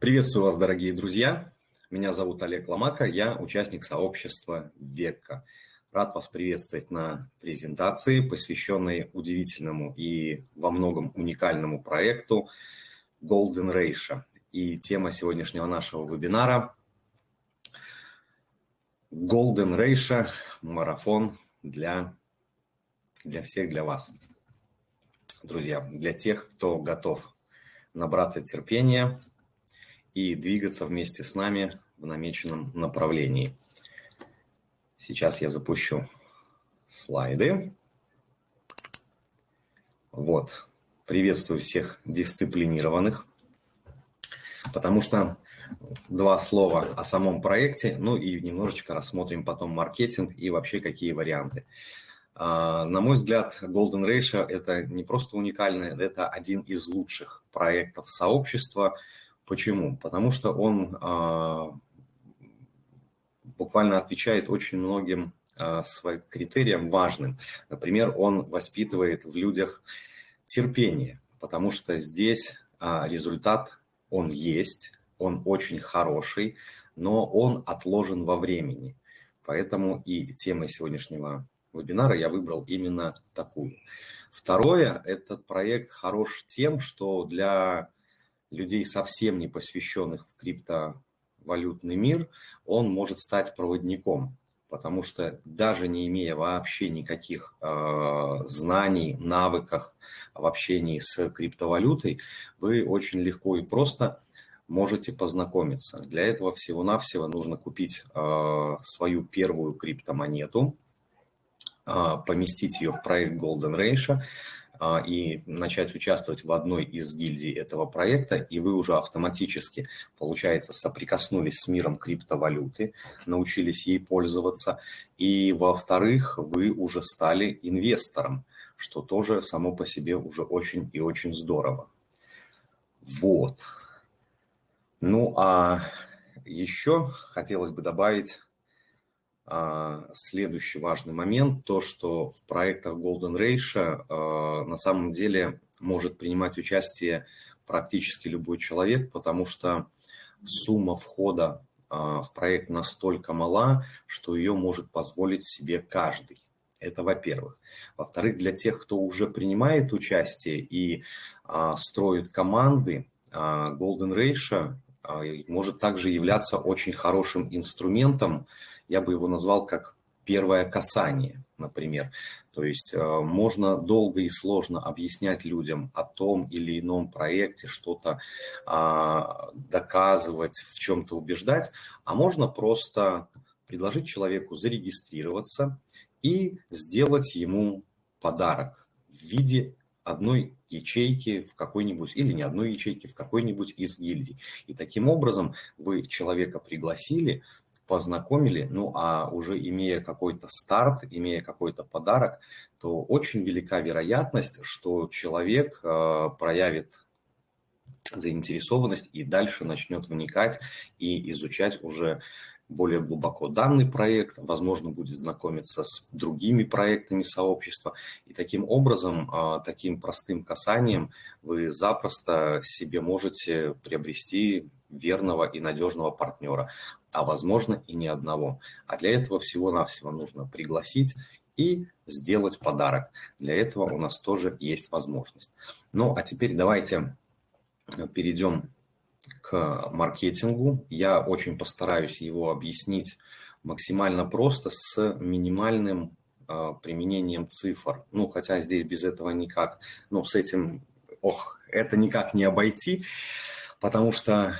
Приветствую вас, дорогие друзья. Меня зовут Олег Ломака, я участник сообщества ВЕККА. Рад вас приветствовать на презентации, посвященной удивительному и во многом уникальному проекту Golden Ratio. И тема сегодняшнего нашего вебинара Golden Ratio марафон для, для всех, для вас. Друзья, для тех, кто готов набраться терпения, и двигаться вместе с нами в намеченном направлении. Сейчас я запущу слайды. Вот. Приветствую всех дисциплинированных, потому что два слова о самом проекте, ну и немножечко рассмотрим потом маркетинг и вообще какие варианты. А, на мой взгляд, Golden Ratio – это не просто уникальный, это один из лучших проектов сообщества – Почему? Потому что он а, буквально отвечает очень многим а, своим критериям важным. Например, он воспитывает в людях терпение, потому что здесь а, результат, он есть, он очень хороший, но он отложен во времени. Поэтому и темой сегодняшнего вебинара я выбрал именно такую. Второе, этот проект хорош тем, что для людей, совсем не посвященных в криптовалютный мир, он может стать проводником, потому что даже не имея вообще никаких э, знаний, навыков в общении с криптовалютой, вы очень легко и просто можете познакомиться. Для этого всего-навсего нужно купить э, свою первую криптомонету, э, поместить ее в проект Golden Ratio, и начать участвовать в одной из гильдий этого проекта, и вы уже автоматически, получается, соприкоснулись с миром криптовалюты, научились ей пользоваться, и, во-вторых, вы уже стали инвестором, что тоже само по себе уже очень и очень здорово. Вот. Ну, а еще хотелось бы добавить а, следующий важный момент, то, что в проектах Golden Ratio а, на самом деле может принимать участие практически любой человек, потому что сумма входа а, в проект настолько мала, что ее может позволить себе каждый. Это во-первых. Во-вторых, для тех, кто уже принимает участие и а, строит команды, а, Golden Ratio а, может также являться очень хорошим инструментом я бы его назвал как первое касание, например. То есть э, можно долго и сложно объяснять людям о том или ином проекте, что-то а, доказывать, в чем-то убеждать, а можно просто предложить человеку зарегистрироваться и сделать ему подарок в виде одной ячейки в какой-нибудь, или не одной ячейки, в какой-нибудь из гильдий. И таким образом вы человека пригласили, познакомили, ну а уже имея какой-то старт, имея какой-то подарок, то очень велика вероятность, что человек э, проявит заинтересованность и дальше начнет вникать и изучать уже более глубоко данный проект, возможно, будет знакомиться с другими проектами сообщества. И таким образом, э, таким простым касанием вы запросто себе можете приобрести верного и надежного партнера а возможно и ни одного. А для этого всего-навсего нужно пригласить и сделать подарок. Для этого у нас тоже есть возможность. Ну, а теперь давайте перейдем к маркетингу. Я очень постараюсь его объяснить максимально просто с минимальным э, применением цифр. Ну, хотя здесь без этого никак, ну, с этим, ох, это никак не обойти, потому что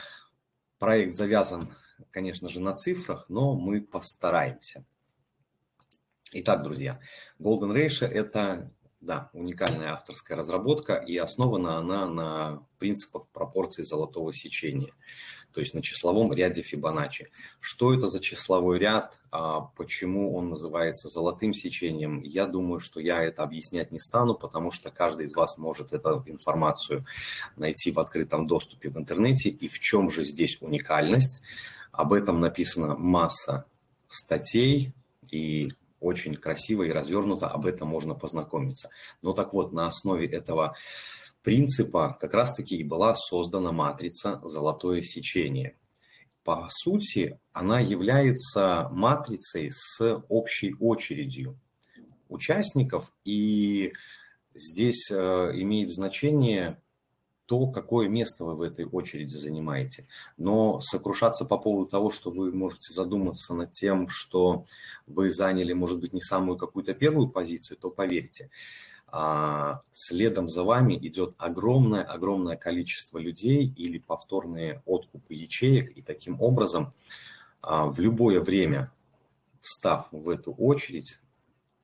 проект завязан конечно же, на цифрах, но мы постараемся. Итак, друзья, Golden Ratio – это, да, уникальная авторская разработка, и основана она на принципах пропорций золотого сечения, то есть на числовом ряде Фибоначчи. Что это за числовой ряд, а почему он называется золотым сечением, я думаю, что я это объяснять не стану, потому что каждый из вас может эту информацию найти в открытом доступе в интернете, и в чем же здесь уникальность – об этом написана масса статей, и очень красиво и развернуто об этом можно познакомиться. Но так вот, на основе этого принципа как раз-таки и была создана матрица «Золотое сечение». По сути, она является матрицей с общей очередью участников, и здесь э, имеет значение то, какое место вы в этой очереди занимаете. Но сокрушаться по поводу того, что вы можете задуматься над тем, что вы заняли, может быть, не самую какую-то первую позицию, то поверьте, а, следом за вами идет огромное-огромное количество людей или повторные откупы ячеек, и таким образом а, в любое время, встав в эту очередь,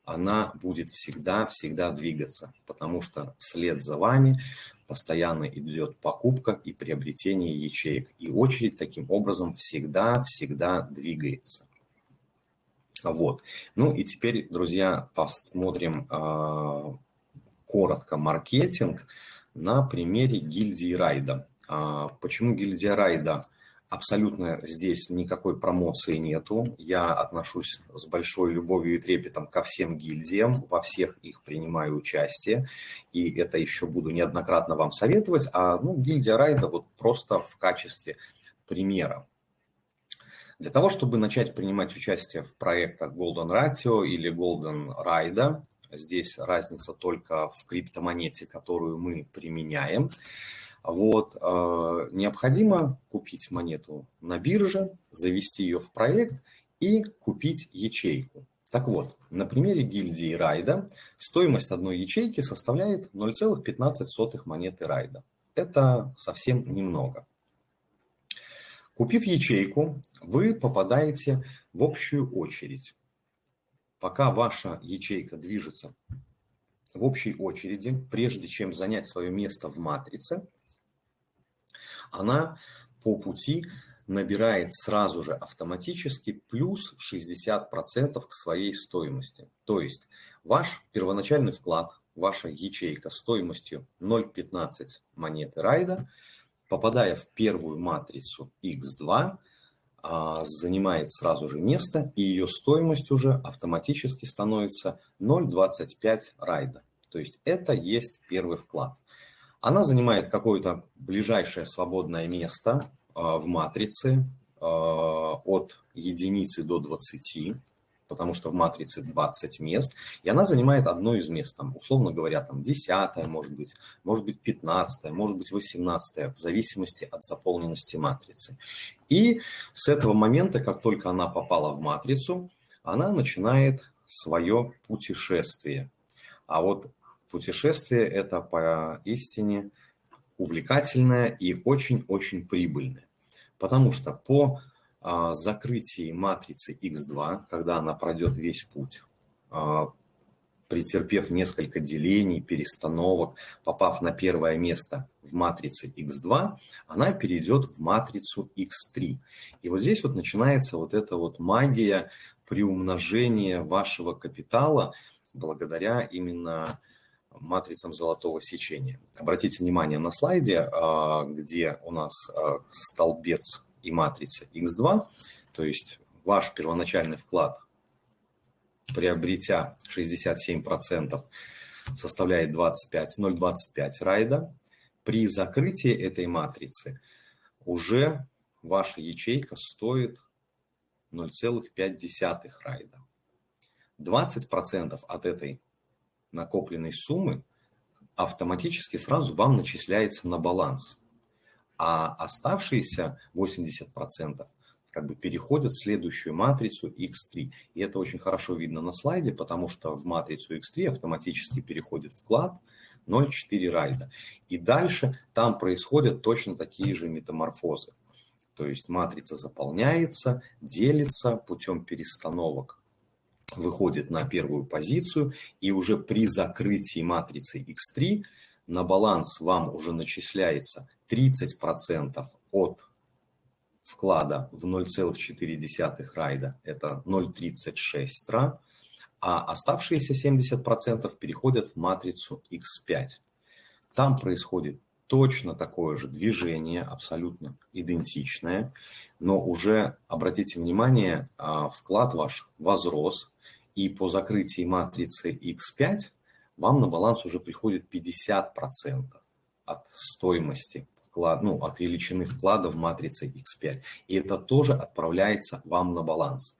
она будет всегда-всегда двигаться, потому что вслед за вами постоянно идет покупка и приобретение ячеек. И очередь таким образом всегда-всегда двигается. Вот. Ну и теперь, друзья, посмотрим э, коротко маркетинг на примере гильдии Райда. Э, почему гильдия Райда? Абсолютно здесь никакой промоции нету. Я отношусь с большой любовью и трепетом ко всем гильдиям, во всех их принимаю участие. И это еще буду неоднократно вам советовать. А ну, гильдия Райда вот просто в качестве примера. Для того, чтобы начать принимать участие в проектах Golden Ratio или Golden Ride, здесь разница только в криптомонете, которую мы применяем – вот, э, необходимо купить монету на бирже, завести ее в проект и купить ячейку. Так вот, на примере гильдии Райда стоимость одной ячейки составляет 0,15 монеты Райда. Это совсем немного. Купив ячейку, вы попадаете в общую очередь. Пока ваша ячейка движется в общей очереди, прежде чем занять свое место в матрице, она по пути набирает сразу же автоматически плюс 60% к своей стоимости. То есть ваш первоначальный вклад, ваша ячейка стоимостью 0,15 монеты райда, попадая в первую матрицу X2, а, занимает сразу же место, и ее стоимость уже автоматически становится 0,25 райда. То есть это есть первый вклад. Она занимает какое-то ближайшее свободное место а, в матрице а, от единицы до 20, потому что в матрице 20 мест, и она занимает одно из мест, там, условно говоря, там 10, может быть, может быть 15, может быть 18, в зависимости от заполненности матрицы. И с этого момента, как только она попала в матрицу, она начинает свое путешествие. А вот путешествие это поистине увлекательное и очень-очень прибыльное. Потому что по а, закрытии матрицы X2, когда она пройдет весь путь, а, претерпев несколько делений, перестановок, попав на первое место в матрице X2, она перейдет в матрицу X3. И вот здесь вот начинается вот эта вот магия приумножения вашего капитала благодаря именно матрицам золотого сечения. Обратите внимание на слайде, а, где у нас а, столбец и матрица x2, то есть ваш первоначальный вклад, приобретя 67%, составляет 25, 0,25 райда. При закрытии этой матрицы уже ваша ячейка стоит 0,5 райда. 20% от этой накопленной суммы автоматически сразу вам начисляется на баланс. А оставшиеся 80% как бы переходят в следующую матрицу X3. И это очень хорошо видно на слайде, потому что в матрицу X3 автоматически переходит вклад 0,4 райда. И дальше там происходят точно такие же метаморфозы. То есть матрица заполняется, делится путем перестановок выходит на первую позицию, и уже при закрытии матрицы X3 на баланс вам уже начисляется 30% от вклада в 0,4 райда, это 0,36 ра, а оставшиеся 70% переходят в матрицу X5. Там происходит точно такое же движение, абсолютно идентичное, но уже, обратите внимание, а, вклад ваш возрос, и по закрытии матрицы X5 вам на баланс уже приходит 50%. от стоимости вклад, ну, от величины вклада в матрице X5. И это тоже отправляется вам на баланс.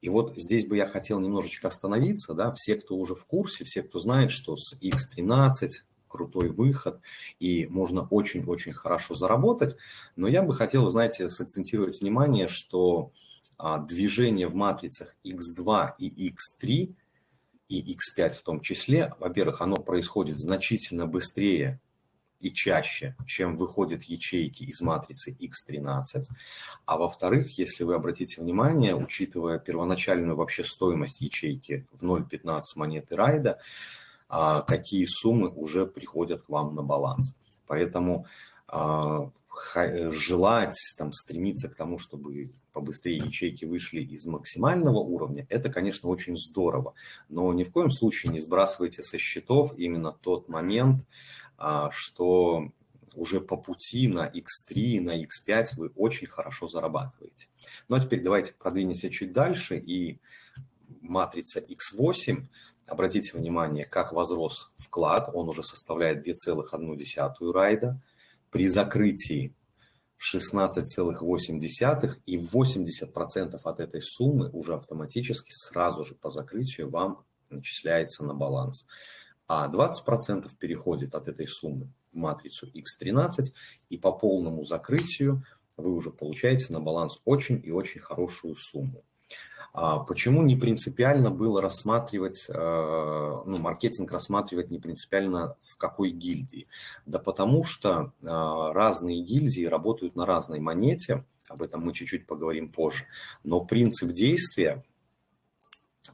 И вот здесь бы я хотел немножечко остановиться, да, все, кто уже в курсе, все, кто знает, что с X13 крутой выход, и можно очень-очень хорошо заработать. Но я бы хотел, знаете, сакцентировать внимание, что движение в матрицах X2 и X3, и X5 в том числе, во-первых, оно происходит значительно быстрее и чаще, чем выходят ячейки из матрицы X13. А во-вторых, если вы обратите внимание, учитывая первоначальную вообще стоимость ячейки в 0.15 монеты райда, а, какие суммы уже приходят к вам на баланс. Поэтому а, желать, там, стремиться к тому, чтобы побыстрее ячейки вышли из максимального уровня, это, конечно, очень здорово. Но ни в коем случае не сбрасывайте со счетов именно тот момент, а, что уже по пути на X3, на X5 вы очень хорошо зарабатываете. Ну а теперь давайте продвинемся чуть дальше. И матрица X8 Обратите внимание, как возрос вклад, он уже составляет 2,1 райда. При закрытии 16,8 и 80% от этой суммы уже автоматически сразу же по закрытию вам начисляется на баланс. А 20% переходит от этой суммы в матрицу X13 и по полному закрытию вы уже получаете на баланс очень и очень хорошую сумму. А почему не принципиально было рассматривать, э, ну, маркетинг рассматривать не принципиально в какой гильдии? Да потому что э, разные гильдии работают на разной монете, об этом мы чуть-чуть поговорим позже, но принцип действия,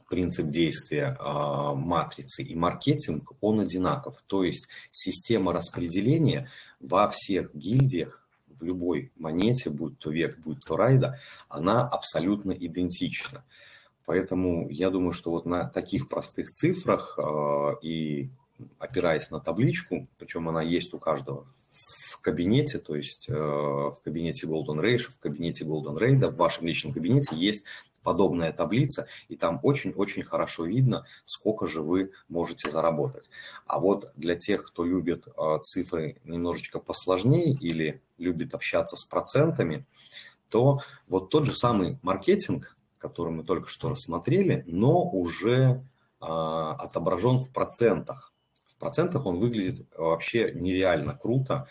принцип действия матрицы и маркетинг, он одинаков. То есть система распределения во всех гильдиях любой монете, будь то век, будь то райда, она абсолютно идентична. Поэтому я думаю, что вот на таких простых цифрах э, и опираясь на табличку, причем она есть у каждого в кабинете, то есть э, в кабинете Golden Ray, в кабинете Golden Raid, в вашем личном кабинете есть подобная таблица, и там очень-очень хорошо видно, сколько же вы можете заработать. А вот для тех, кто любит э, цифры немножечко посложнее или любит общаться с процентами, то вот тот же самый маркетинг, который мы только что рассмотрели, но уже а, отображен в процентах. В процентах он выглядит вообще нереально круто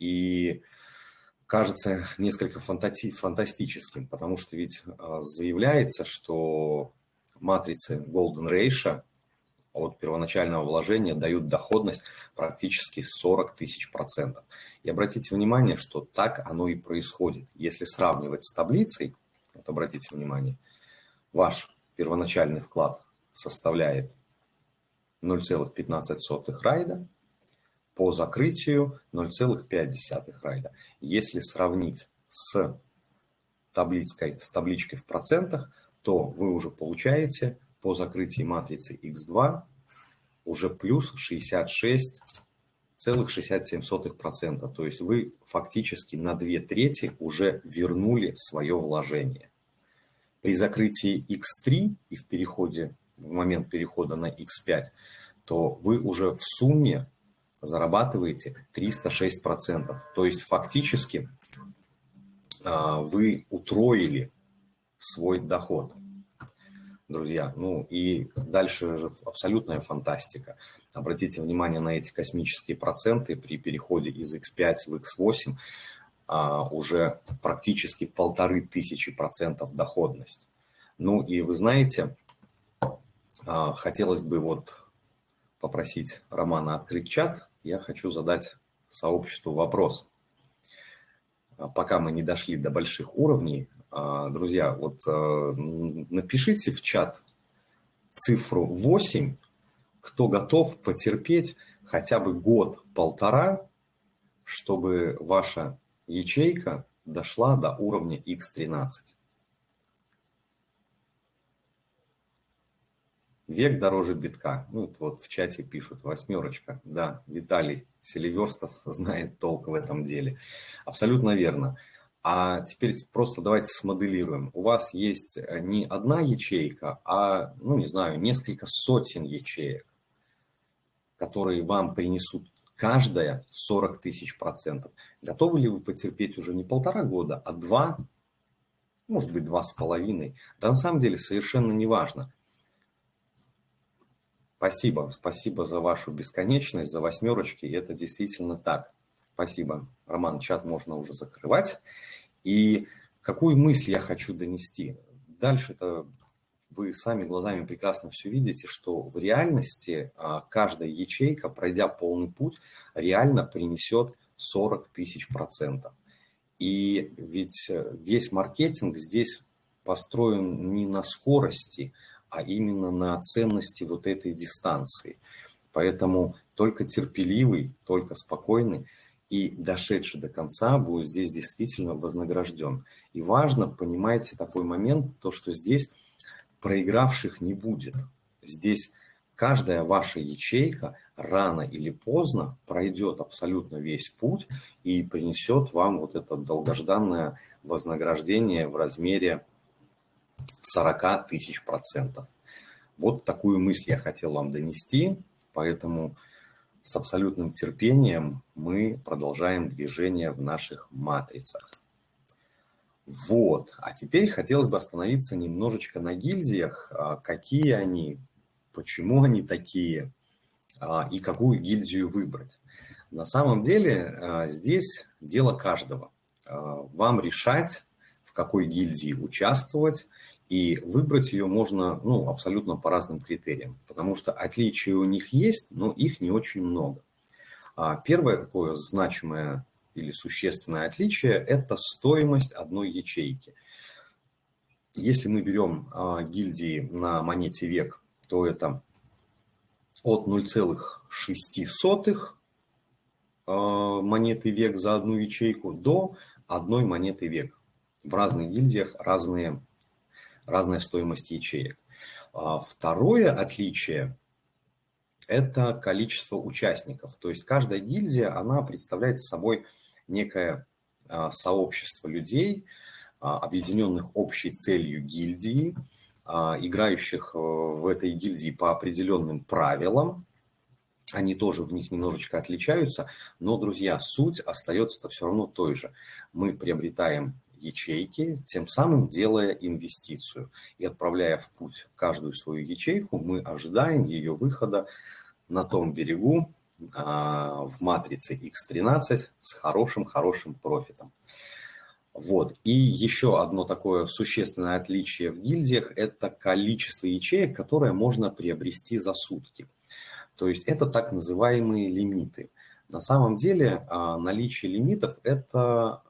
и кажется несколько фантастическим, потому что ведь а, заявляется, что матрицы Golden Ratio от первоначального вложения дают доходность практически 40 тысяч процентов. И обратите внимание, что так оно и происходит. Если сравнивать с таблицей, вот обратите внимание, ваш первоначальный вклад составляет 0,15 райда, по закрытию 0,5 райда. Если сравнить с табличкой, с табличкой в процентах, то вы уже получаете по закрытии матрицы X2 уже плюс 66,67%. То есть вы фактически на 2 трети уже вернули свое вложение. При закрытии X3 и в переходе, в момент перехода на X5, то вы уже в сумме зарабатываете 306%. То есть фактически а, вы утроили свой доход друзья. Ну и дальше же абсолютная фантастика. Обратите внимание на эти космические проценты при переходе из X5 в X8 а, уже практически полторы тысячи процентов доходность. Ну и вы знаете, а, хотелось бы вот попросить Романа открыть чат. Я хочу задать сообществу вопрос. А, пока мы не дошли до больших уровней, а, друзья, вот э, напишите в чат цифру 8, кто готов потерпеть хотя бы год-полтора, чтобы ваша ячейка дошла до уровня X13. Век дороже битка. Ну, вот в чате пишут, восьмерочка. Да, Виталий Селиверстов знает толк в этом деле. Абсолютно верно. А теперь просто давайте смоделируем. У вас есть э, не одна ячейка, а, ну, не знаю, несколько сотен ячеек, которые вам принесут каждая 40 тысяч процентов. Готовы ли вы потерпеть уже не полтора года, а два, может быть, два с половиной? Да на самом деле совершенно не важно. Спасибо, спасибо за вашу бесконечность, за восьмерочки, это действительно так. Спасибо, Роман, чат можно уже закрывать. И какую мысль я хочу донести? Дальше-то вы сами глазами прекрасно все видите, что в реальности а, каждая ячейка, пройдя полный путь, реально принесет 40 тысяч процентов. И ведь весь маркетинг здесь построен не на скорости, а именно на ценности вот этой дистанции. Поэтому только терпеливый, только спокойный и дошедший до конца будет здесь действительно вознагражден. И важно, понимаете, такой момент, то, что здесь проигравших не будет. Здесь каждая ваша ячейка рано или поздно пройдет абсолютно весь путь и принесет вам вот это долгожданное вознаграждение в размере 40 тысяч процентов. Вот такую мысль я хотел вам донести, поэтому с абсолютным терпением мы продолжаем движение в наших матрицах. Вот, а теперь хотелось бы остановиться немножечко на гильдиях, а, какие они, почему они такие а, и какую гильдию выбрать. На самом деле а, здесь дело каждого. Вам решать, в какой гильдии участвовать, и выбрать ее можно ну, абсолютно по разным критериям, потому что отличия у них есть, но их не очень много. Первое такое значимое или существенное отличие – это стоимость одной ячейки. Если мы берем а, гильдии на монете век, то это от 0,06 а, монеты век за одну ячейку до одной монеты век. В разных гильдиях разные, разная стоимость ячеек. А, второе отличие – это количество участников. То есть каждая гильдия, она представляет собой некое а, сообщество людей, а, объединенных общей целью гильдии, играющих э, в этой гильдии по определенным правилам. Они тоже в них немножечко отличаются, но, друзья, суть остается-то все равно той же. Мы приобретаем ячейки, тем самым делая инвестицию. И отправляя в путь каждую свою ячейку, мы ожидаем ее выхода на том берегу, а, в матрице X13 с хорошим-хорошим профитом. Вот. И еще одно такое существенное отличие в гильдиях – это количество ячеек, которое можно приобрести за сутки. То есть это так называемые лимиты. На самом деле а, наличие лимитов – это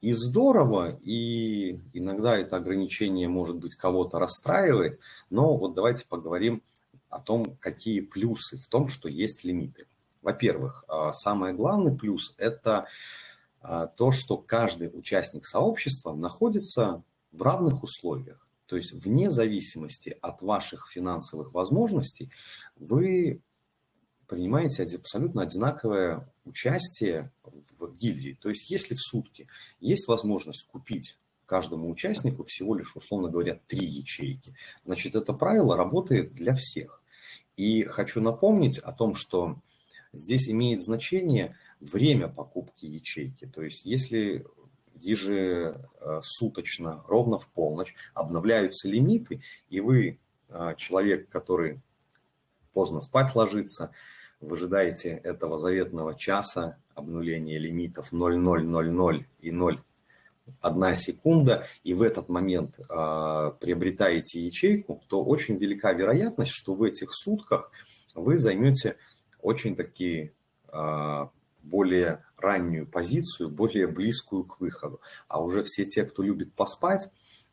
и здорово, и иногда это ограничение, может быть, кого-то расстраивает, но вот давайте поговорим о том, какие плюсы в том, что есть лимиты. Во-первых, а, самый главный плюс – это а, то, что каждый участник сообщества находится в равных условиях. То есть вне зависимости от ваших финансовых возможностей вы принимаете абсолютно одинаковое участие в гильдии. То есть если в сутки есть возможность купить каждому участнику всего лишь, условно говоря, три ячейки, значит, это правило работает для всех. И хочу напомнить о том, что Здесь имеет значение время покупки ячейки. То есть если ежесуточно, ровно в полночь обновляются лимиты, и вы а, человек, который поздно спать ложится, вы ожидаете этого заветного часа обнуления лимитов 0,000 и 0, 1 секунда, и в этот момент э, приобретаете ячейку, то очень велика вероятность, что в этих сутках вы займете очень такие а, более раннюю позицию, более близкую к выходу. А уже все те, кто любит поспать,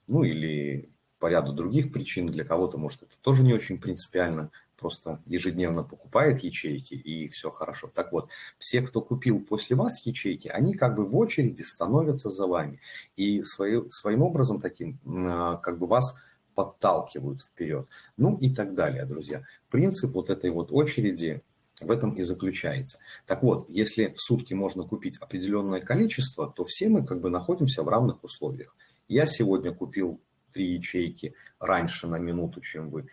ну или по ряду других причин, для кого-то, может, это тоже не очень принципиально, просто ежедневно покупает ячейки и все хорошо. Так вот, все, кто купил после вас ячейки, они как бы в очереди становятся за вами. И свои, своим образом таким а, как бы вас подталкивают вперед. Ну и так далее, друзья. Принцип вот этой вот очереди в этом и заключается. Так вот, если в сутки можно купить определенное количество, то все мы как бы находимся в равных условиях. Я сегодня купил три ячейки раньше на минуту, чем вы.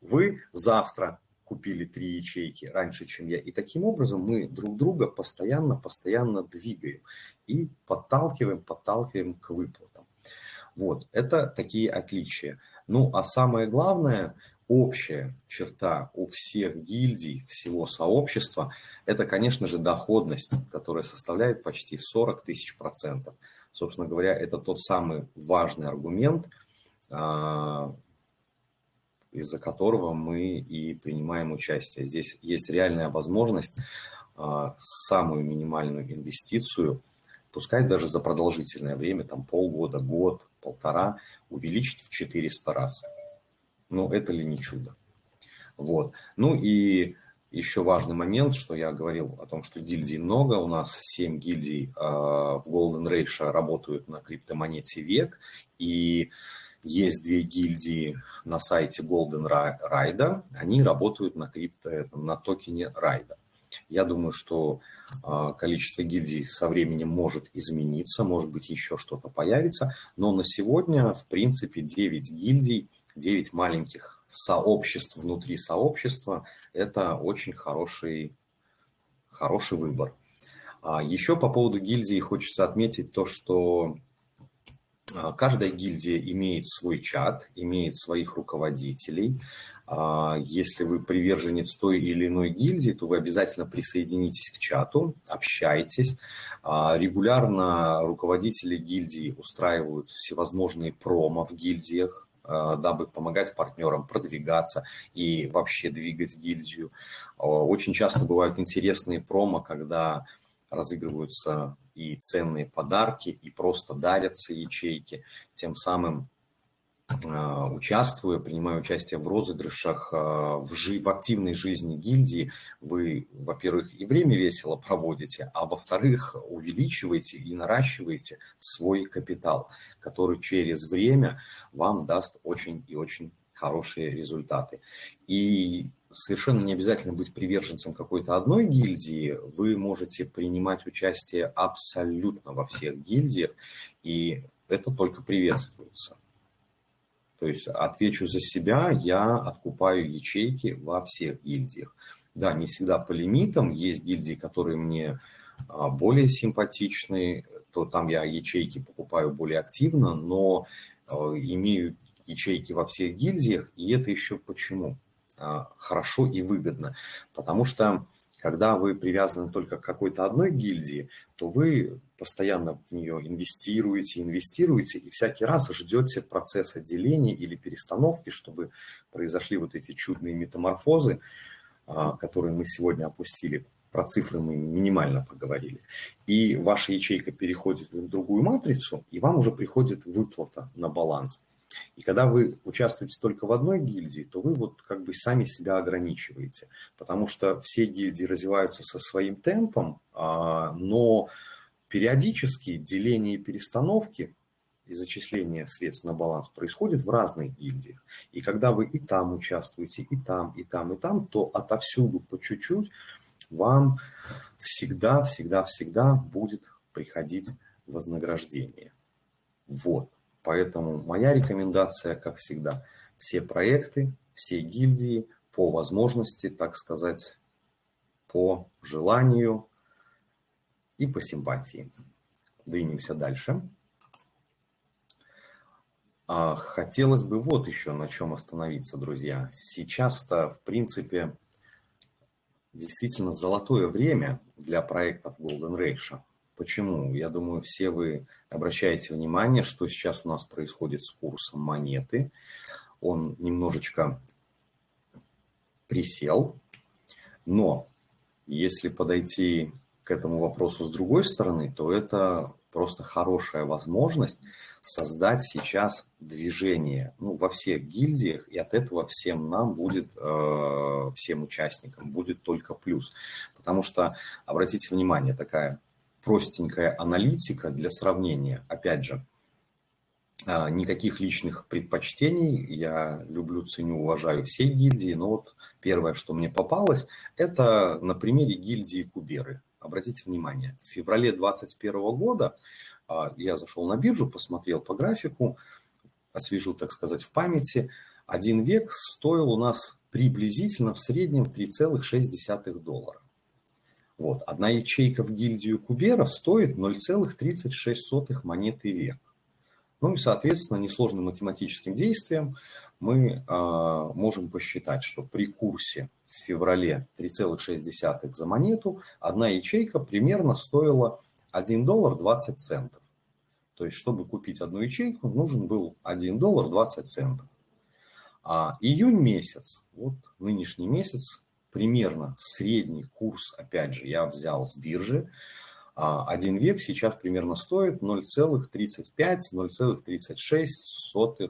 Вы завтра купили три ячейки раньше, чем я. И таким образом мы друг друга постоянно, постоянно двигаем и подталкиваем, подталкиваем к выплатам. Вот, это такие отличия. Ну, а самое главное, общая черта у всех гильдий, всего сообщества, это, конечно же, доходность, которая составляет почти 40 тысяч процентов. Собственно говоря, это тот самый важный аргумент, а, из-за которого мы и принимаем участие. Здесь есть реальная возможность а, самую минимальную инвестицию, пускай даже за продолжительное время, там полгода, год, полтора, увеличить в 400 раз. Ну, это ли не чудо? Вот. Ну и еще важный момент, что я говорил о том, что гильдий много. У нас 7 гильдий э, в Golden Ratio работают на криптомонете век. И есть две гильдии на сайте Golden Ride, они работают на, крипто, на токене Райда. Я думаю, что э, количество гильдий со временем может измениться, может быть, еще что-то появится, но на сегодня, в принципе, 9 гильдий, 9 маленьких сообществ внутри сообщества – это очень хороший, хороший выбор. А еще по поводу гильдии хочется отметить то, что а, каждая гильдия имеет свой чат, имеет своих руководителей. А, если вы приверженец той или иной гильдии, то вы обязательно присоединитесь к чату, общайтесь. А, регулярно руководители гильдии устраивают всевозможные промо в гильдиях, дабы помогать партнерам продвигаться и вообще двигать гильдию. Очень часто бывают интересные промо, когда разыгрываются и ценные подарки, и просто дарятся ячейки, тем самым а, участвуя, принимая участие в розыгрышах, а, в, жи в активной жизни гильдии, вы, во-первых, и время весело проводите, а во-вторых, увеличиваете и наращиваете свой капитал, который через время вам даст очень и очень хорошие результаты. И совершенно не обязательно быть приверженцем какой-то одной гильдии, вы можете принимать участие абсолютно во всех гильдиях, и это только приветствуется. То есть отвечу за себя, я откупаю ячейки во всех гильдиях. Да, не всегда по лимитам, есть гильдии, которые мне а, более симпатичны, то там я ячейки покупаю более активно, но а, имею ячейки во всех гильдиях, и это еще почему? А, хорошо и выгодно. Потому что когда вы привязаны только к какой-то одной гильдии, то вы постоянно в нее инвестируете, инвестируете, и всякий раз ждете процесса деления или перестановки, чтобы произошли вот эти чудные метаморфозы, а, которые мы сегодня опустили. Про цифры мы минимально поговорили. И ваша ячейка переходит в другую матрицу, и вам уже приходит выплата на баланс. И когда вы участвуете только в одной гильдии, то вы вот как бы сами себя ограничиваете, потому что все гильдии развиваются со своим темпом, а, но периодически деление и перестановки и зачисление средств на баланс происходит в разных гильдиях. И когда вы и там участвуете, и там, и там, и там, то отовсюду по чуть-чуть вам всегда, всегда, всегда будет приходить вознаграждение. Вот. Поэтому моя рекомендация, как всегда, все проекты, все гильдии по возможности, так сказать, по желанию и по симпатии. Двинемся дальше. А, хотелось бы вот еще на чем остановиться, друзья. Сейчас-то, в принципе, действительно золотое время для проектов Golden Ratio. Почему? Я думаю, все вы обращаете внимание, что сейчас у нас происходит с курсом монеты. Он немножечко присел, но если подойти к этому вопросу с другой стороны, то это просто хорошая возможность создать сейчас движение ну, во всех гильдиях, и от этого всем нам будет, э, всем участникам будет только плюс. Потому что, обратите внимание, такая простенькая аналитика для сравнения. Опять же, а, никаких личных предпочтений. Я люблю, ценю, уважаю все гильдии. Но вот первое, что мне попалось, это на примере гильдии Куберы. Обратите внимание, в феврале 2021 года а, я зашел на биржу, посмотрел по графику, освежил, так сказать, в памяти. Один век стоил у нас приблизительно в среднем 3,6 доллара. Вот, одна ячейка в гильдию Кубера стоит 0,36 монеты век. Ну и, соответственно, несложным математическим действием мы э, можем посчитать, что при курсе в феврале 3,6 за монету одна ячейка примерно стоила 1 доллар 20 центов. То есть, чтобы купить одну ячейку, нужен был 1 доллар 20 центов. А июнь месяц, вот нынешний месяц, примерно средний курс, опять же, я взял с биржи, а, один век сейчас примерно стоит 0,35-0,36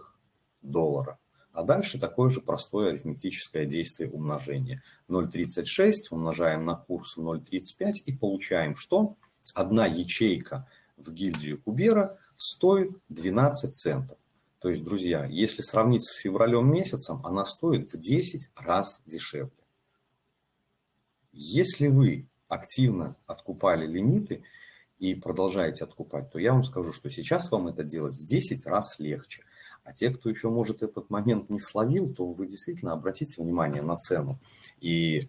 доллара. А дальше такое же простое арифметическое действие умножения. 0,36 умножаем на курс 0,35 и получаем, что одна ячейка в гильдию Кубера стоит 12 центов. То есть, друзья, если сравнить с февралем месяцем, она стоит в 10 раз дешевле. Если вы активно откупали лимиты и продолжаете откупать, то я вам скажу, что сейчас вам это делать в 10 раз легче. А те, кто еще, может, этот момент не словил, то вы действительно обратите внимание на цену и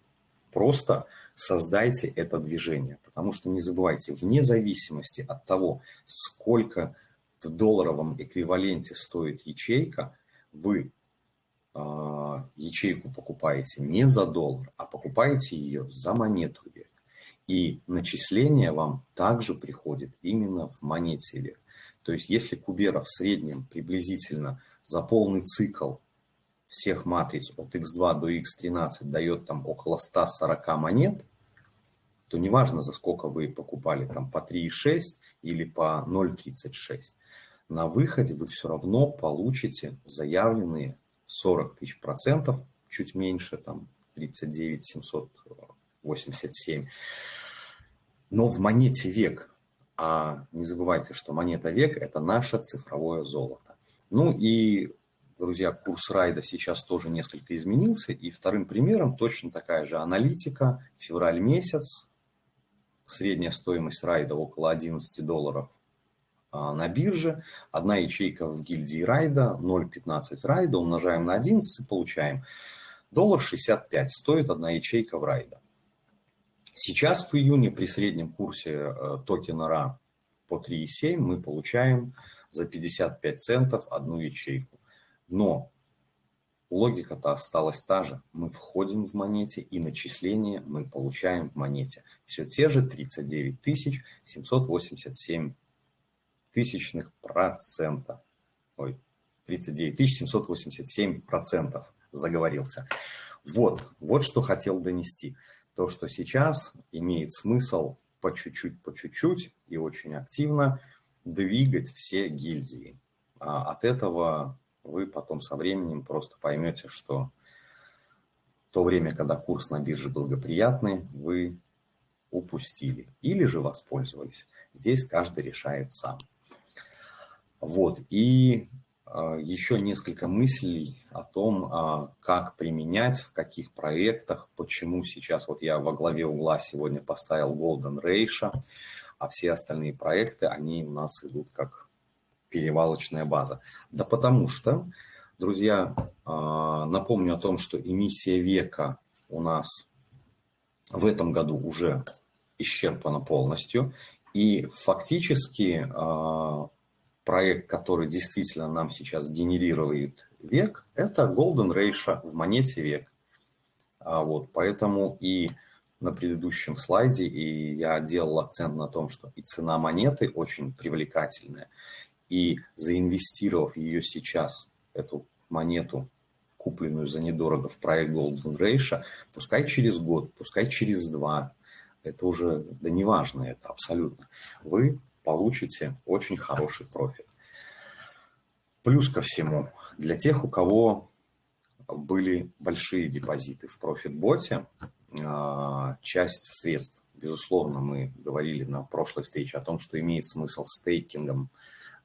просто создайте это движение. Потому что не забывайте, вне зависимости от того, сколько в долларовом эквиваленте стоит ячейка, вы ячейку покупаете не за доллар, а покупаете ее за монету век. И начисление вам также приходит именно в монете век. То есть если Кубера в среднем приблизительно за полный цикл всех матриц от x2 до x13 дает там около 140 монет, то неважно, за сколько вы покупали, там по 3,6 или по 0,36, на выходе вы все равно получите заявленные 40 тысяч процентов, чуть меньше, там 39 787. Но в монете век, а не забывайте, что монета век – это наше цифровое золото. Ну и, друзья, курс райда сейчас тоже несколько изменился. И вторым примером точно такая же аналитика. Февраль месяц, средняя стоимость райда около 11 долларов на бирже. Одна ячейка в гильдии райда, 0,15 райда, умножаем на 11 получаем доллар 65 стоит одна ячейка в райда. Сейчас в июне при среднем курсе э, токена RA по 3,7 мы получаем за 55 центов одну ячейку. Но логика-то осталась та же. Мы входим в монете и начисление мы получаем в монете. Все те же 39 787 тысячных процента. Ой, 39 787 процентов заговорился. Вот, вот что хотел донести. То, что сейчас имеет смысл по чуть-чуть, по чуть-чуть и очень активно двигать все гильдии. А от этого вы потом со временем просто поймете, что то время, когда курс на бирже благоприятный, вы упустили или же воспользовались. Здесь каждый решает сам. Вот, и а, еще несколько мыслей о том, а, как применять, в каких проектах, почему сейчас, вот я во главе угла сегодня поставил Golden Ratio, а все остальные проекты, они у нас идут как перевалочная база. Да потому что, друзья, а, напомню о том, что эмиссия века у нас в этом году уже исчерпана полностью, и фактически проект, который действительно нам сейчас генерирует век, это Golden Ratio в монете век. А вот, поэтому и на предыдущем слайде и я делал акцент на том, что и цена монеты очень привлекательная. И заинвестировав ее сейчас, эту монету, купленную за недорого в проект Golden Ratio, пускай через год, пускай через два, это уже, да неважно это абсолютно, вы получите очень хороший профит. Плюс ко всему, для тех, у кого были большие депозиты в профитботе, а, часть средств, безусловно, мы говорили на прошлой встрече о том, что имеет смысл стейкингом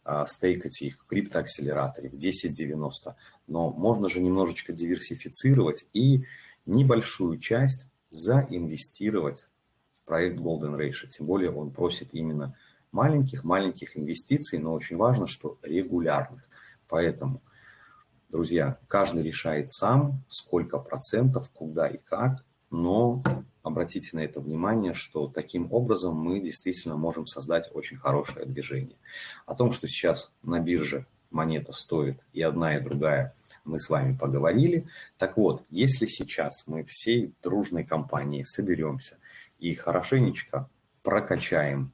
а, стейкать их в криптоакселераторе в 10.90, но можно же немножечко диверсифицировать и небольшую часть заинвестировать в проект Golden Ratio. Тем более он просит именно маленьких-маленьких инвестиций, но очень важно, что регулярных. Поэтому, Друзья, каждый решает сам, сколько процентов, куда и как, но обратите на это внимание, что таким образом мы действительно можем создать очень хорошее движение. О том, что сейчас на бирже монета стоит и одна, и другая, мы с вами поговорили. Так вот, если сейчас мы всей дружной компанией соберемся и хорошенечко прокачаем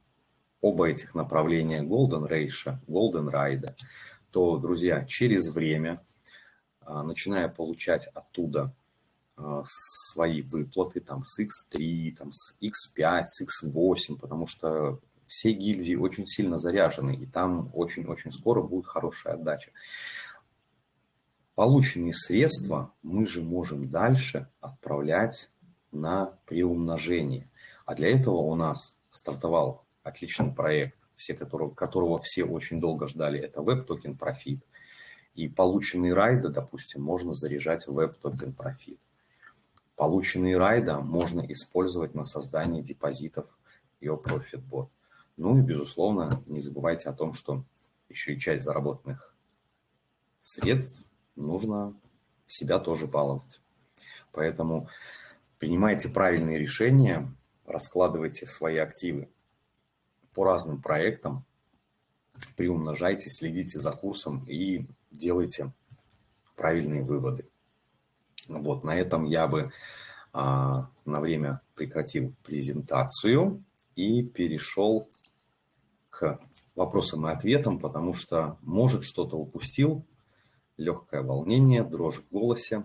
оба этих направления Golden Ratio, Golden Ride, то, друзья, через время, а, начиная получать оттуда а, свои выплаты там с X3, там с X5, с X8, потому что все гильдии очень сильно заряжены, и там очень-очень скоро будет хорошая отдача. Полученные средства мы же можем дальше отправлять на приумножение. А для этого у нас стартовал отличный проект, все которого, которого все очень долго ждали, это Web Token Profit. И полученные райды, допустим, можно заряжать в Web Token Profit. Полученные райда можно использовать на создание депозитов Your Profit Bot. Ну и, безусловно, не забывайте о том, что еще и часть заработанных средств нужно себя тоже баловать. Поэтому принимайте правильные решения, раскладывайте свои активы по разным проектам, приумножайте, следите за курсом и делайте правильные выводы. Вот, на этом я бы а, на время прекратил презентацию и перешел к вопросам и ответам, потому что, может, что-то упустил, легкое волнение, дрожь в голосе.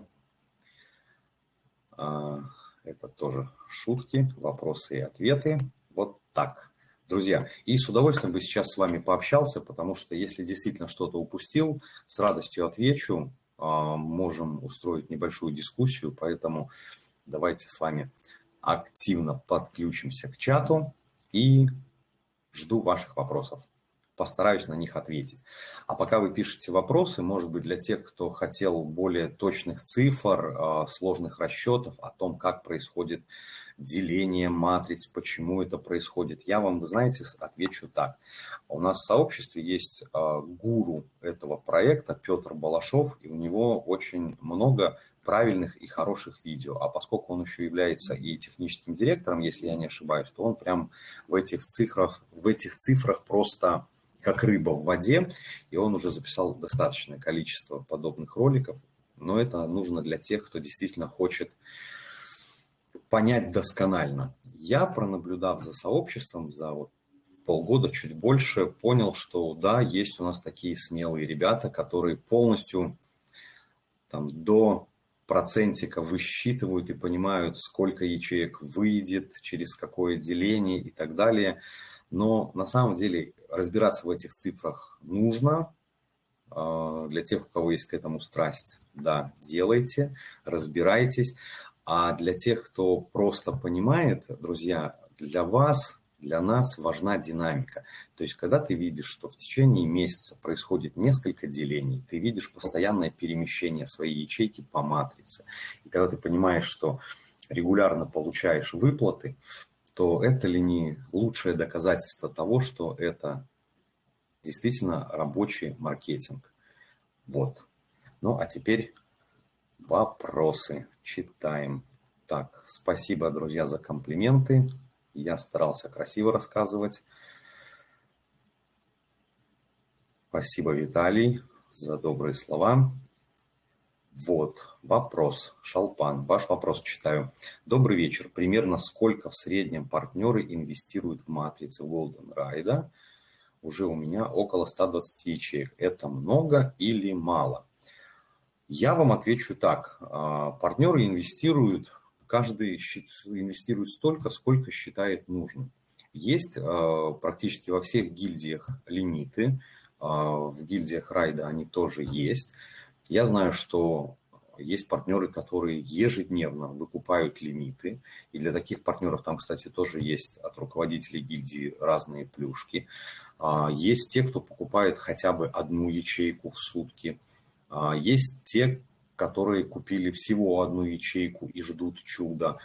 А, это тоже шутки, вопросы и ответы. Вот так. Друзья, и с удовольствием бы сейчас с вами пообщался, потому что если действительно что-то упустил, с радостью отвечу. А, можем устроить небольшую дискуссию, поэтому давайте с вами активно подключимся к чату и жду ваших вопросов постараюсь на них ответить. А пока вы пишете вопросы, может быть, для тех, кто хотел более точных цифр, а, сложных расчетов о том, как происходит деление матриц, почему это происходит, я вам, вы знаете, отвечу так. У нас в сообществе есть а, гуру этого проекта Петр Балашов, и у него очень много правильных и хороших видео. А поскольку он еще является и техническим директором, если я не ошибаюсь, то он прям в этих цифрах, в этих цифрах просто как рыба в воде, и он уже записал достаточное количество подобных роликов, но это нужно для тех, кто действительно хочет понять досконально. Я, пронаблюдав за сообществом за вот полгода, чуть больше, понял, что да, есть у нас такие смелые ребята, которые полностью там, до процентика высчитывают и понимают, сколько ячеек выйдет, через какое деление и так далее. Но на самом деле разбираться в этих цифрах нужно. А, для тех, у кого есть к этому страсть, да, делайте, разбирайтесь. А для тех, кто просто понимает, друзья, для вас, для нас важна динамика. То есть, когда ты видишь, что в течение месяца происходит несколько делений, ты видишь постоянное перемещение своей ячейки по матрице. И когда ты понимаешь, что регулярно получаешь выплаты, то это ли не лучшее доказательство того, что это действительно рабочий маркетинг. Вот. Ну, а теперь вопросы. Читаем. Так, спасибо, друзья, за комплименты. Я старался красиво рассказывать. Спасибо, Виталий, за добрые слова. Вот, вопрос. Шалпан, ваш вопрос читаю. Добрый вечер. Примерно сколько в среднем партнеры инвестируют в матрицы Golden Ride? Уже у меня около 120 ячеек. Это много или мало? Я вам отвечу так. А, партнеры инвестируют, каждый инвестирует столько, сколько считает нужным. Есть а, практически во всех гильдиях лимиты. А, в гильдиях райда они тоже есть. Я знаю, что есть партнеры, которые ежедневно выкупают лимиты, и для таких партнеров там, кстати, тоже есть от руководителей гильдии разные плюшки. А, есть те, кто покупает хотя бы одну ячейку в сутки. А, есть те, которые купили всего одну ячейку и ждут чуда.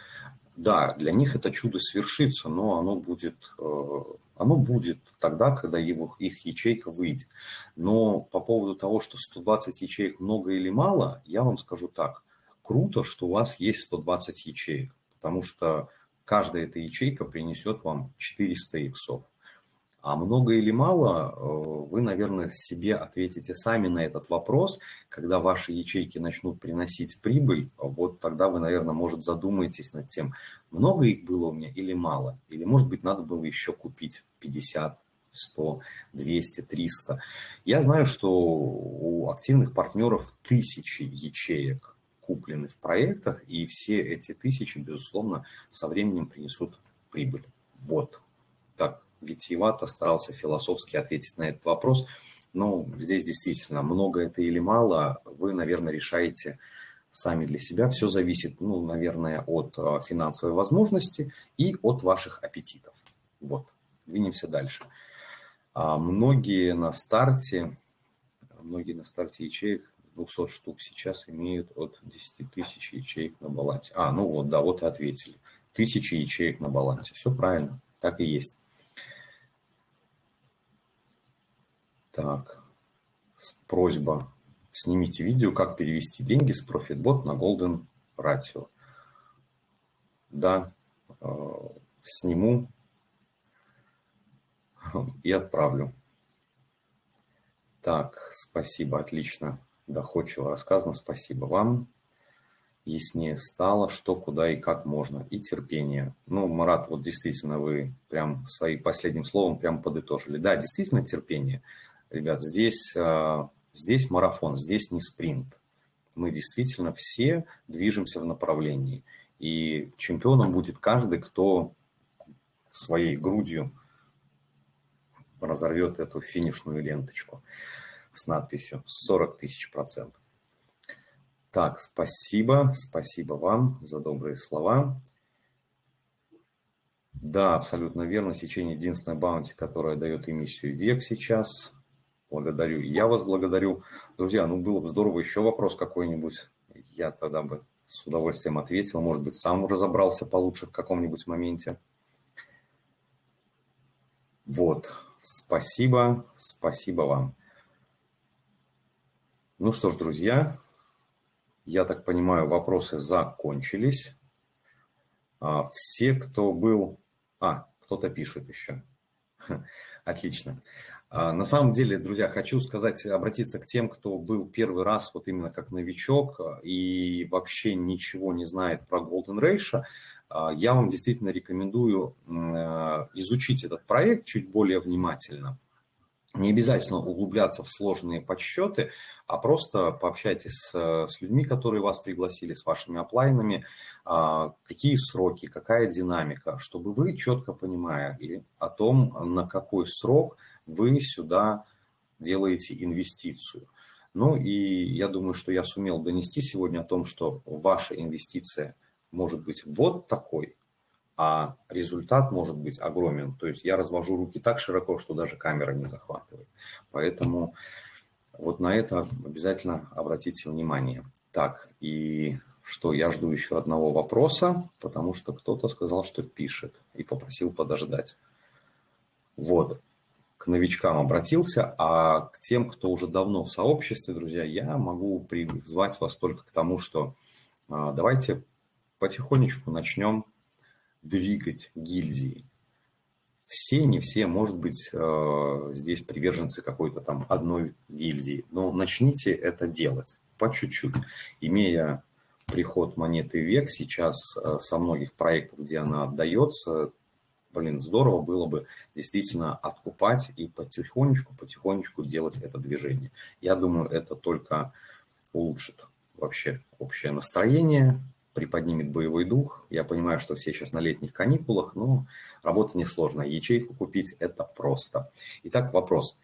Да, для них это чудо свершится, но оно будет э, Оно будет тогда, когда его, их ячейка выйдет. Но по поводу того, что 120 ячеек много или мало, я вам скажу так. Круто, что у вас есть 120 ячеек, потому что каждая эта ячейка принесет вам 400 иксов. А много или мало, э, вы, наверное, себе ответите сами на этот вопрос. Когда ваши ячейки начнут приносить прибыль, вот тогда вы, наверное, может, задумаетесь над тем, много их было у меня или мало. Или, может быть, надо было еще купить 50, 100, 200, 300. Я знаю, что у активных партнеров тысячи ячеек куплены в проектах, и все эти тысячи, безусловно, со временем принесут прибыль. Вот так витиевато старался философски ответить на этот вопрос. Но здесь действительно много это или мало, вы, наверное, решаете сами для себя. Все зависит, ну, наверное, от а, финансовой возможности и от ваших аппетитов. Вот, двинемся дальше. А многие на старте, многие на старте ячеек 200 штук сейчас имеют от 10 тысяч ячеек на балансе. А, ну вот, да, вот и ответили. Тысячи ячеек на балансе. Все правильно, так и есть. Так, просьба. Снимите видео, как перевести деньги с ProfitBot на Golden Ratio. Да, э, сниму и отправлю. Так, спасибо, отлично, доходчиво рассказано, спасибо вам. Яснее стало, что, куда и как можно, и терпение. Ну, Марат, вот действительно вы прям своим последним словом прям подытожили. Да, действительно терпение. Ребят, здесь, а, здесь марафон, здесь не спринт. Мы действительно все движемся в направлении. И чемпионом будет каждый, кто своей грудью разорвет эту финишную ленточку с надписью 40 тысяч процентов. Так, спасибо, спасибо вам за добрые слова. Да, абсолютно верно. Сечение единственная баунти, которая дает эмиссию век сейчас. Благодарю. я вас благодарю. Друзья, ну было бы здорово еще вопрос какой-нибудь. Я тогда бы с удовольствием ответил. Может быть, сам разобрался получше в каком-нибудь моменте. Вот. Спасибо. Спасибо вам. Ну что ж, друзья, я так понимаю, вопросы закончились. А, все, кто был... А, кто-то пишет еще. Отлично. А, на самом деле, друзья, хочу сказать, обратиться к тем, кто был первый раз вот именно как новичок а, и вообще ничего не знает про Golden Ratio. А, я вам действительно рекомендую изучить этот проект чуть более внимательно. Не обязательно углубляться в сложные подсчеты, а просто пообщайтесь с, с людьми, которые вас пригласили, с вашими оплайнами, какие сроки, какая динамика, чтобы вы четко понимали о том, на какой срок – вы сюда делаете инвестицию. Ну и я думаю, что я сумел донести сегодня о том, что ваша инвестиция может быть вот такой, а результат может быть огромен. То есть я развожу руки так широко, что даже камера не захватывает. Поэтому вот на это обязательно обратите внимание. Так, и что я жду еще одного вопроса, потому что кто-то сказал, что пишет и попросил подождать. Вот к новичкам обратился, а к тем, кто уже давно в сообществе, друзья, я могу призвать вас только к тому, что а, давайте потихонечку начнем двигать гильдии. Все, не все, может быть, а, здесь приверженцы какой-то там одной гильдии, но начните это делать по чуть-чуть, имея приход монеты век сейчас а, со многих проектов, где она отдается, блин, здорово было бы действительно откупать и потихонечку, потихонечку делать это движение. Я думаю, это только улучшит вообще общее настроение, приподнимет боевой дух. Я понимаю, что все сейчас на летних каникулах, но работа несложная. Ячейку купить – это просто. Итак, вопрос.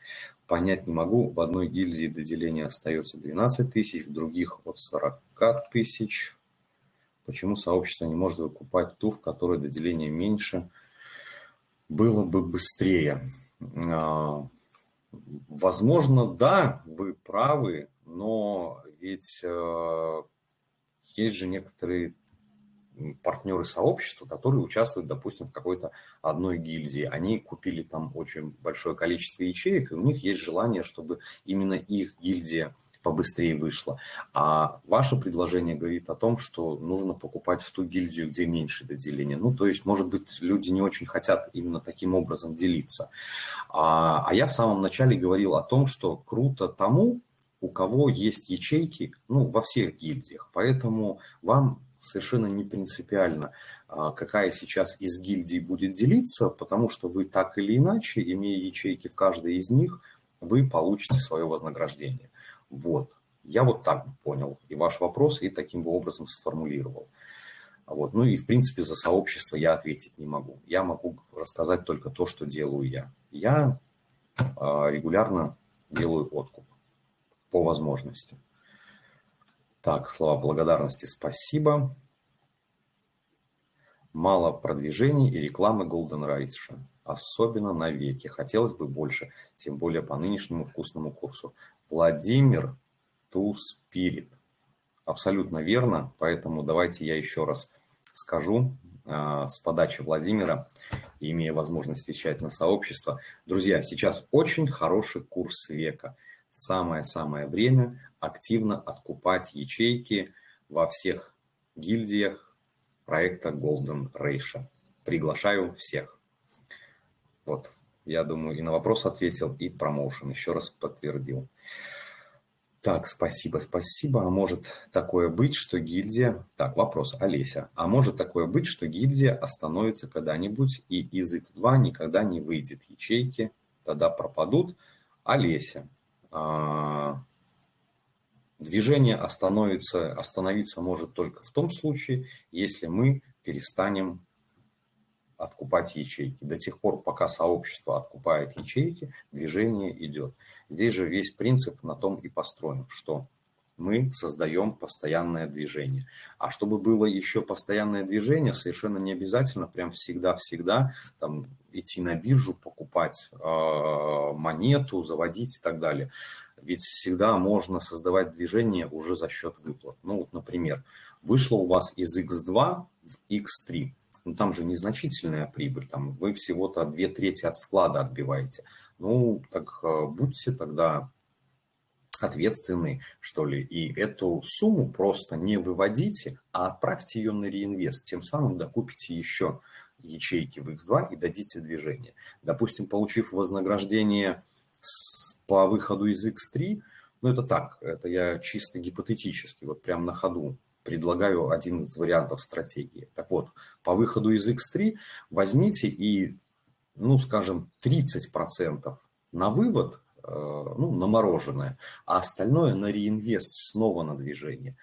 Понять не могу. В одной гильдии до деления остается 12 тысяч, в других от 40 тысяч. Почему сообщество не может выкупать ту, в которой до деления меньше – было бы быстрее. А, возможно, да, вы правы, но ведь э, есть же некоторые партнеры сообщества, которые участвуют, допустим, в какой-то одной гильдии. Они купили там очень большое количество ячеек, и у них есть желание, чтобы именно их гильдия побыстрее вышла. А ваше предложение говорит о том, что нужно покупать в ту гильдию, где меньше доделения. Ну, то есть, может быть, люди не очень хотят именно таким образом делиться. А, а я в самом начале говорил о том, что круто тому, у кого есть ячейки, ну, во всех гильдиях. Поэтому вам совершенно не принципиально, а, какая сейчас из гильдий будет делиться, потому что вы так или иначе, имея ячейки в каждой из них, вы получите свое вознаграждение. Вот. Я вот так понял и ваш вопрос, и таким образом сформулировал. Вот. Ну и, в принципе, за сообщество я ответить не могу. Я могу рассказать только то, что делаю я. Я а, регулярно делаю откуп по возможности. Так, слова благодарности спасибо. Мало продвижений и рекламы Golden Rights, особенно на веке. Хотелось бы больше, тем более по нынешнему вкусному курсу. Владимир Ту Спирит. Абсолютно верно, поэтому давайте я еще раз скажу э, с подачи Владимира, имея возможность вещать на сообщество. Друзья, сейчас очень хороший курс века – самое-самое время активно откупать ячейки во всех гильдиях проекта Golden Ratio. Приглашаю всех. Вот, я думаю, и на вопрос ответил, и промоушен еще раз подтвердил. Так, спасибо, спасибо. А может такое быть, что гильдия... Так, вопрос, Олеся. А может такое быть, что гильдия остановится когда-нибудь, и из X2 никогда не выйдет ячейки, тогда пропадут? Олеся, а, движение остановится, остановиться может только в том случае, если мы перестанем откупать ячейки. До тех пор, пока сообщество откупает ячейки, движение идет. Здесь же весь принцип на том и построен, что мы создаем постоянное движение. А чтобы было еще постоянное движение, совершенно не обязательно прям всегда-всегда там идти на биржу, покупать э, монету, заводить и так далее. Ведь всегда можно создавать движение уже за счет выплат. Ну вот, например, вышло у вас из X2 в X3. Ну, там же незначительная прибыль, там вы всего-то две трети от вклада отбиваете. Ну, так э, будьте тогда ответственны, что ли, и эту сумму просто не выводите, а отправьте ее на реинвест, тем самым докупите еще ячейки в X2 и дадите движение. Допустим, получив вознаграждение по выходу из X3, ну это так, это я чисто гипотетически, вот прям на ходу предлагаю один из вариантов стратегии. Так вот, по выходу из X3 возьмите и, ну скажем, 30% на вывод – Э, ну, на мороженое, а остальное на реинвест, снова на движение.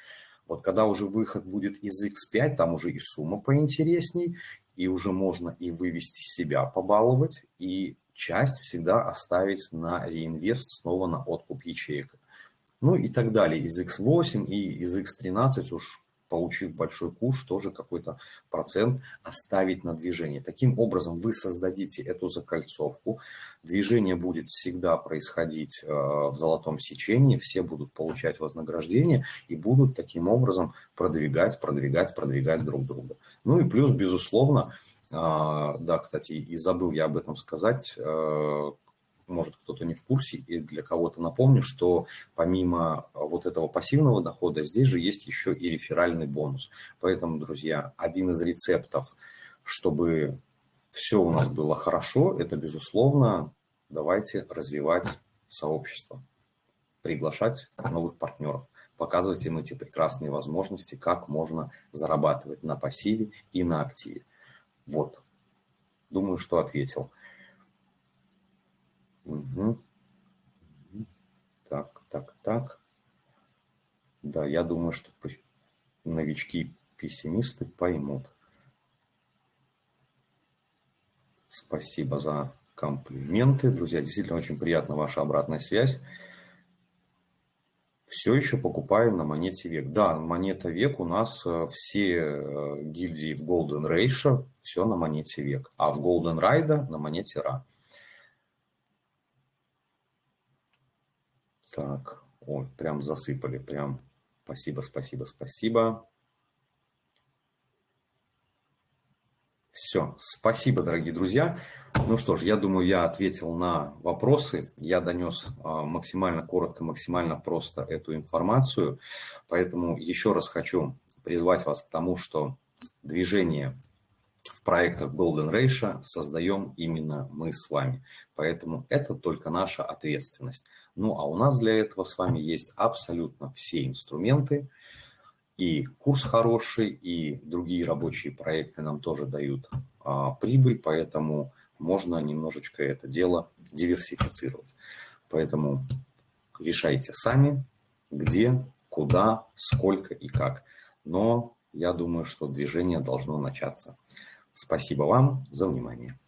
Вот когда уже выход будет из X5, там уже и сумма поинтересней, и уже можно и вывести себя побаловать, и часть всегда оставить на реинвест, снова на откуп ячеек. Ну и так далее. Из X8 и из X13 уж получив большой куш, тоже какой-то процент оставить на движение. Таким образом вы создадите эту закольцовку, движение будет всегда происходить э, в золотом сечении, все будут получать вознаграждение и будут таким образом продвигать, продвигать, продвигать друг друга. Ну и плюс, безусловно, э, да, кстати, и забыл я об этом сказать, э, может кто-то не в курсе, и для кого-то напомню, что помимо вот этого пассивного дохода, здесь же есть еще и реферальный бонус. Поэтому, друзья, один из рецептов, чтобы все у нас было хорошо, это, безусловно, давайте развивать сообщество, приглашать новых партнеров, показывать им эти прекрасные возможности, как можно зарабатывать на пассиве и на активе. Вот. Думаю, что ответил. Угу. Так, так, так. Да, я думаю, что новички-пессимисты поймут. Спасибо за комплименты. Друзья, действительно очень приятна ваша обратная связь. Все еще покупаем на монете век. Да, монета век у нас э, все э, гильдии в Golden Ratio, все на монете век. А в Golden Ride на монете Ra. Так, ой, прям засыпали, прям. Спасибо, спасибо, спасибо. Все, спасибо, дорогие друзья. Ну что ж, я думаю, я ответил на вопросы, я донес а, максимально коротко, максимально просто эту информацию, поэтому еще раз хочу призвать вас к тому, что движение в проектах Golden Ratio создаем именно мы с вами, поэтому это только наша ответственность. Ну а у нас для этого с вами есть абсолютно все инструменты, и курс хороший, и другие рабочие проекты нам тоже дают а, прибыль, поэтому можно немножечко это дело диверсифицировать. Поэтому решайте сами, где, куда, сколько и как. Но я думаю, что движение должно начаться. Спасибо вам за внимание.